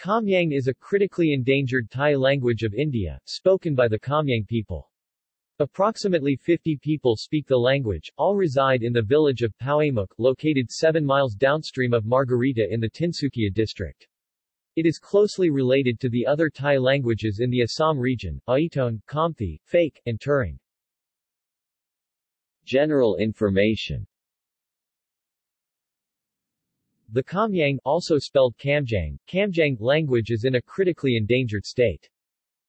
Kamyang is a critically endangered Tai language of India, spoken by the Kamyang people. Approximately 50 people speak the language, all reside in the village of Pauamuk, located 7 miles downstream of Margherita in the Tinsukia district. It is closely related to the other Tai languages in the Assam region, Aiton, Khamti, Phake, and Turung. General information the Kamyang, also spelled Kamjang, Kamjang language is in a critically endangered state.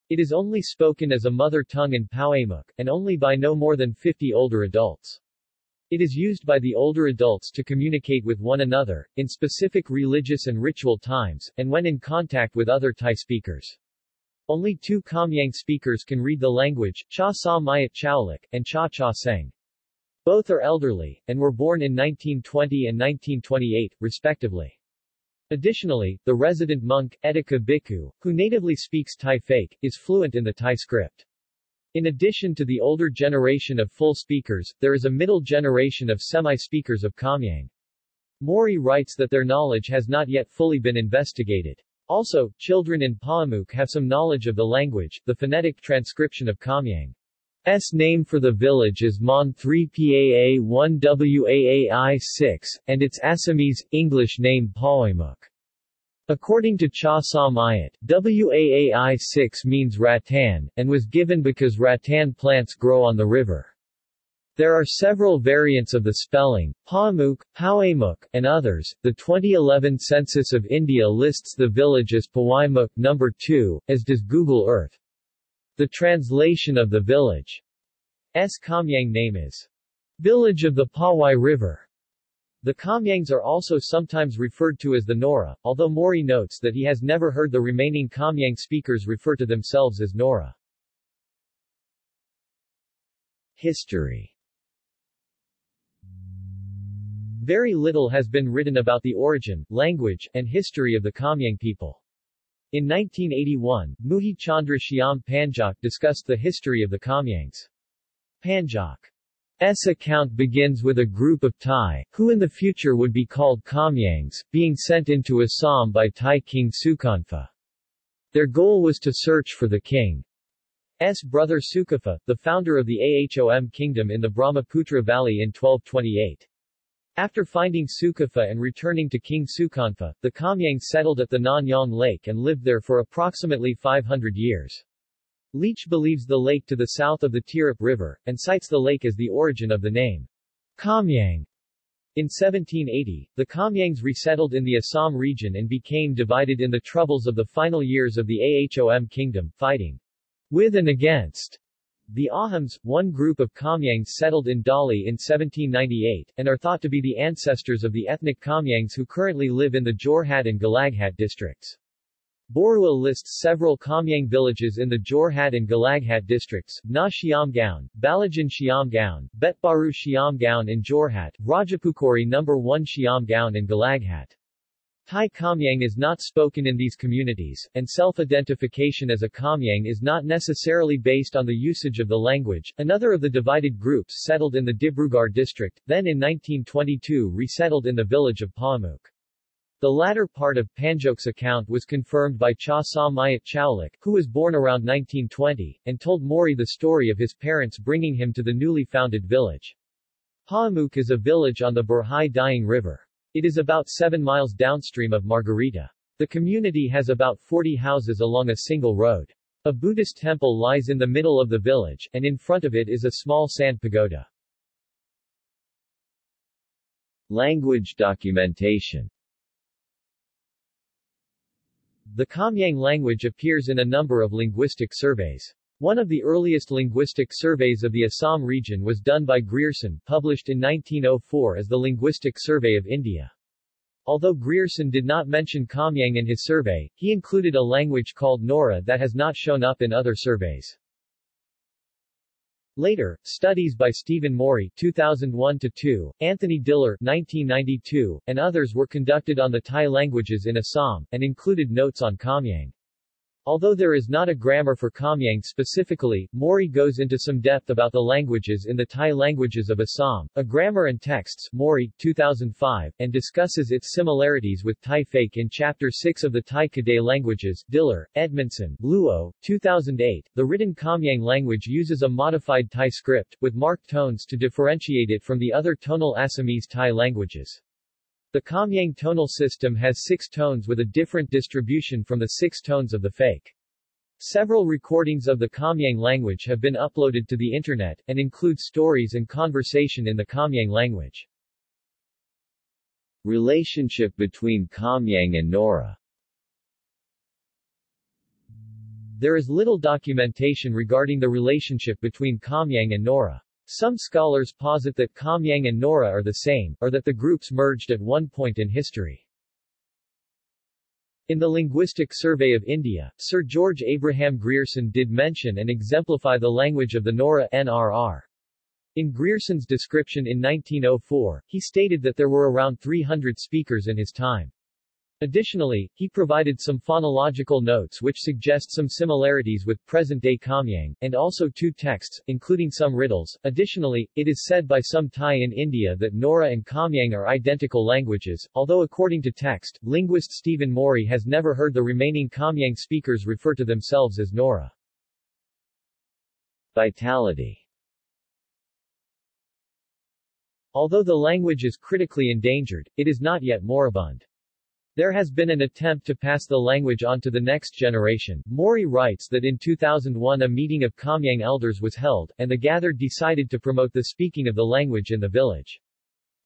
It is only spoken as a mother tongue in Pauamuk, and only by no more than 50 older adults. It is used by the older adults to communicate with one another, in specific religious and ritual times, and when in contact with other Tai speakers. Only two Kamyang speakers can read the language, Cha Sa Mayat Chaulik, and Cha Cha Seng. Both are elderly, and were born in 1920 and 1928, respectively. Additionally, the resident monk, Etika Bhikkhu, who natively speaks Tai Phake, is fluent in the Tai script. In addition to the older generation of full speakers, there is a middle generation of semi-speakers of Kamyang. Morey writes that their knowledge has not yet fully been investigated. Also, children in Pauamuk have some knowledge of the language, the phonetic transcription of Kamyang. S name for the village is Mon 3 PAA 1 WAAI 6, and its Assamese, English name Pauamuk. According to Cha Sa Mayat, WAAI 6 means rattan, and was given because rattan plants grow on the river. There are several variants of the spelling, Paamuk, Pauamuk, and others. The 2011 Census of India lists the village as Pawaimuk number 2, as does Google Earth. The translation of the village's Kamyang name is Village of the Pawai River. The Kamyangs are also sometimes referred to as the Nora, although Morey notes that he has never heard the remaining Kamyang speakers refer to themselves as Nora. History Very little has been written about the origin, language, and history of the Kamyang people. In 1981, Muhi Chandra Shyam Panjak discussed the history of the Kamyangs. Panjak's account begins with a group of Tai, who in the future would be called Kamyangs, being sent into Assam by Tai King Sukhanpha. Their goal was to search for the king's brother Sukapha, the founder of the Ahom kingdom in the Brahmaputra Valley in 1228. After finding Sukapha and returning to King Sukhanpha, the Kamyang settled at the Nanyang Lake and lived there for approximately 500 years. Leach believes the lake to the south of the Tirap River, and cites the lake as the origin of the name Kamyang. In 1780, the Kamyangs resettled in the Assam region and became divided in the troubles of the final years of the Ahom kingdom, fighting with and against the Ahoms, one group of Kamyangs settled in Dali in 1798, and are thought to be the ancestors of the ethnic Kamyangs who currently live in the Jorhat and Golaghat districts. Borua lists several Kamyang villages in the Jorhat and Golaghat districts, Na Siamgaon, Balajan Siamgaon, Betbaru Siamgaon in Jorhat, Rajapukori No. 1 Siamgaon in Golaghat. Tai Kamyang is not spoken in these communities, and self-identification as a Kamyang is not necessarily based on the usage of the language. Another of the divided groups settled in the Dibrugarh district, then in 1922 resettled in the village of Pauamuk. The latter part of Panjok's account was confirmed by Cha Sa Mayat who was born around 1920, and told Morey the story of his parents bringing him to the newly founded village. Pauamuk is a village on the Burhi Dihing River. It is about 7 miles downstream of Margherita. The community has about 40 houses along a single road. A Buddhist temple lies in the middle of the village, and in front of it is a small sand pagoda. Language documentation The Kamyang language appears in a number of linguistic surveys. One of the earliest linguistic surveys of the Assam region was done by Grierson, published in 1904 as the Linguistic Survey of India. Although Grierson did not mention Kamyang in his survey, he included a language called Nora that has not shown up in other surveys. Later, studies by Stephen Morey 2001-2, Anthony Diller 1992, and others were conducted on the Tai languages in Assam, and included notes on Kamyang. Although there is not a grammar for Kamyang specifically, Morey goes into some depth about the languages in the Tai languages of Assam, a grammar and texts Morey, 2005, and discusses its similarities with Tai Phake in Chapter 6 of the Tai Kadai languages Diller, Edmondson, Luo, 2008. The written Kamyang language uses a modified Tai script, with marked tones to differentiate it from the other tonal Assamese Tai languages. The Kamyang tonal system has six tones with a different distribution from the six tones of the Phake. Several recordings of the Kamyang language have been uploaded to the Internet, and include stories and conversation in the Kamyang language. Relationship between Kamyang and Nora There is little documentation regarding the relationship between Kamyang and Nora. Some scholars posit that Kamyang and Nora are the same, or that the groups merged at one point in history. In the Linguistic Survey of India, Sir George Abraham Grierson did mention and exemplify the language of the Nora NRR. In Grierson's description in 1904, he stated that there were around 300 speakers in his time. Additionally, he provided some phonological notes which suggest some similarities with present-day Kamyang, and also two texts, including some riddles. Additionally, it is said by some Tai in India that Nora and Kamyang are identical languages, although according to text, linguist Stephen Morey has never heard the remaining Kamyang speakers refer to themselves as Nora. Vitality Although the language is critically endangered, it is not yet moribund. There has been an attempt to pass the language on to the next generation. Morey writes that in 2001 a meeting of Kamyang elders was held, and the gathered decided to promote the speaking of the language in the village.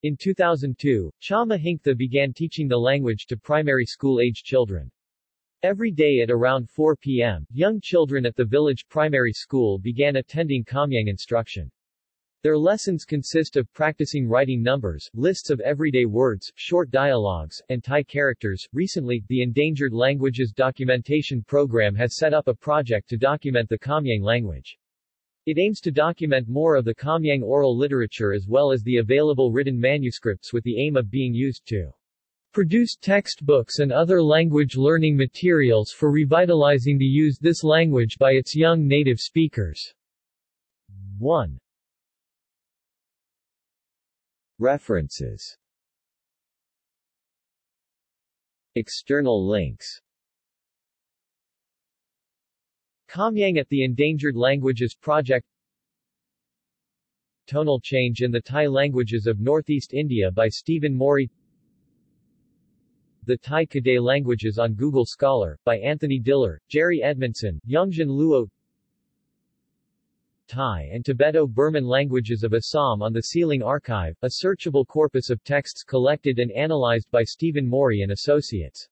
In 2002, Chama Hinctha began teaching the language to primary school-age children. Every day at around 4 p.m., young children at the village primary school began attending Kamyang instruction. Their lessons consist of practicing writing numbers, lists of everyday words, short dialogues, and Tai characters. Recently, the Endangered Languages Documentation Program has set up a project to document the Kamyang language. It aims to document more of the Kamyang oral literature as well as the available written manuscripts with the aim of being used to produce textbooks and other language learning materials for revitalizing the use this language by its young native speakers. 1. References. External links. Kamyang at the Endangered Languages Project. Tonal Change in the Tai Languages of Northeast India by Stephen Morey. The Tai Kadai Languages on Google Scholar, by Anthony Diller, Jerry Edmondson, Yongxian Luo Tai and Tibeto-Burman languages of Assam on the Sealing Archive, a searchable corpus of texts collected and analyzed by Stephen Morey and Associates.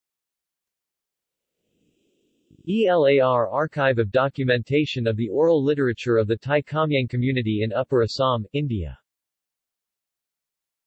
ELAR Archive of Documentation of the Oral Literature of the Tai Kamyang Community in Upper Assam, India